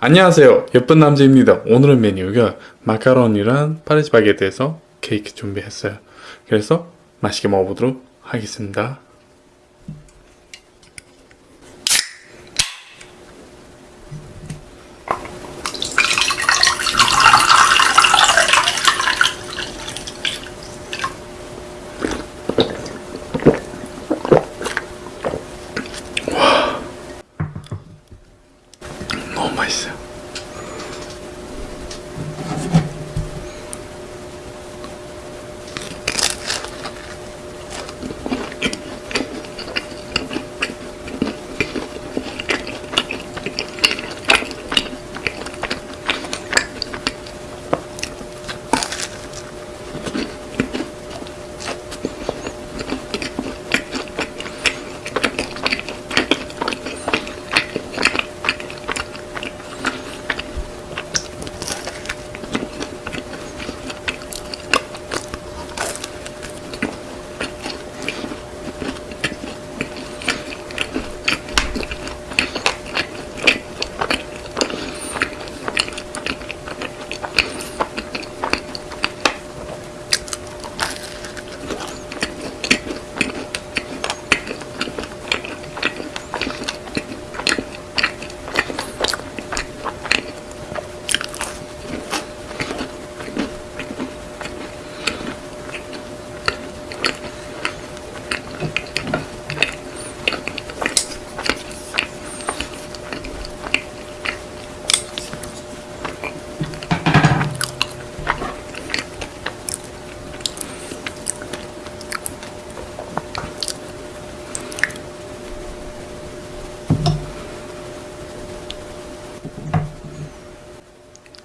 안녕하세요. 예쁜 남자입니다. 오늘의 메뉴가 마카로니랑 파리스바게트에서 케이크 준비했어요. 그래서 맛있게 먹어보도록 하겠습니다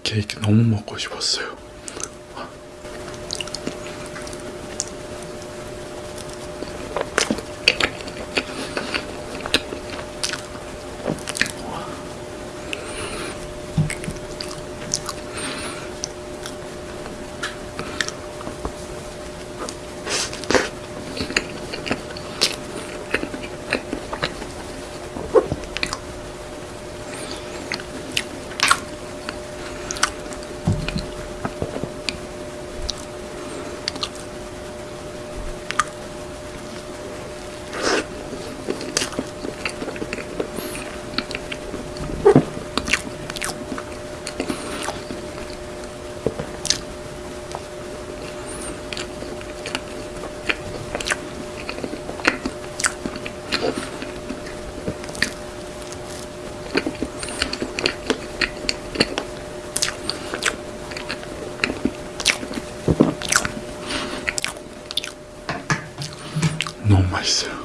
케이크 너무 먹고 싶었어요 nice.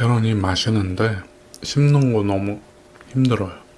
마카로니 맛있는데 씹는 거 너무 힘들어요.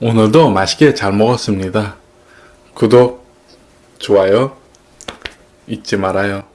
오늘도 맛있게 잘 먹었습니다. 구독, 좋아요 잊지 말아요.